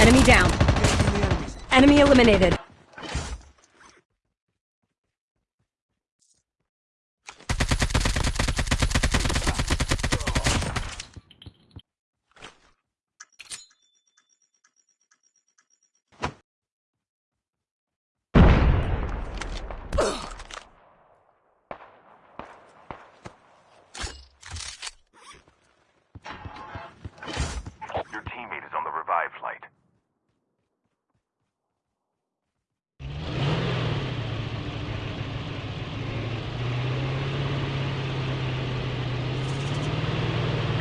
Enemy down. Enemy eliminated. Your teammate is on the revive flight.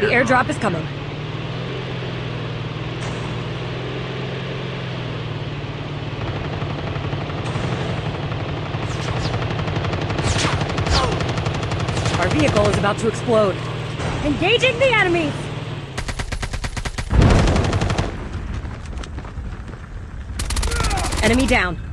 The airdrop is coming. Our vehicle is about to explode. Engaging the enemies! Enemy down.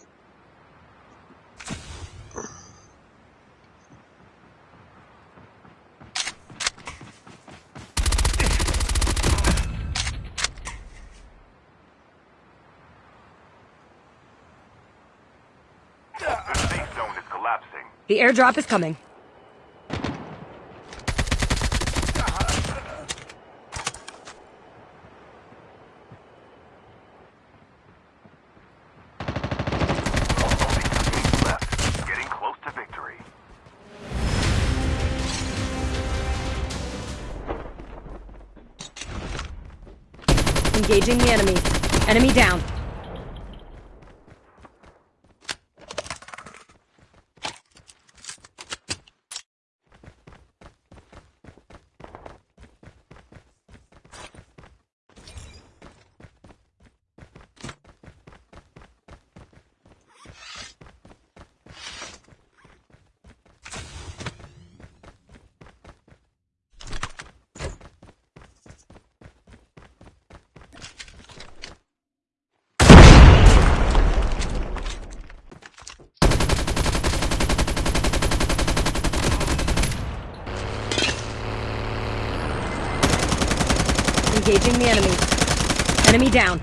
is. The airdrop is coming. Only two left. Getting close to victory. Engaging the enemy. Enemy down. Engaging the enemies. Enemy down.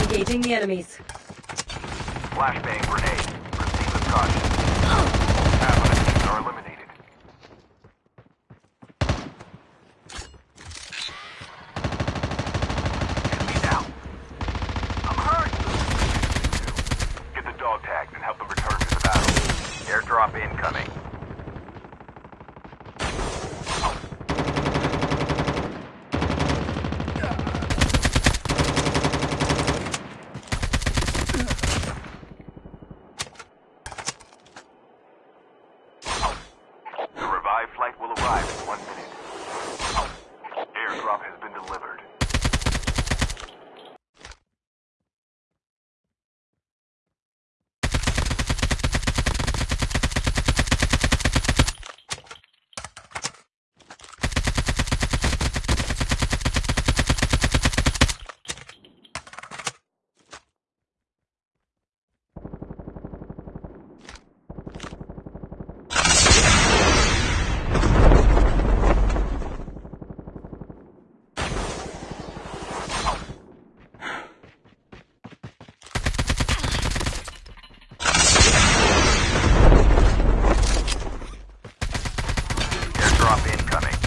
Engaging the enemies. Flashbang grenade. Proceed with caution. Are eliminated. incoming.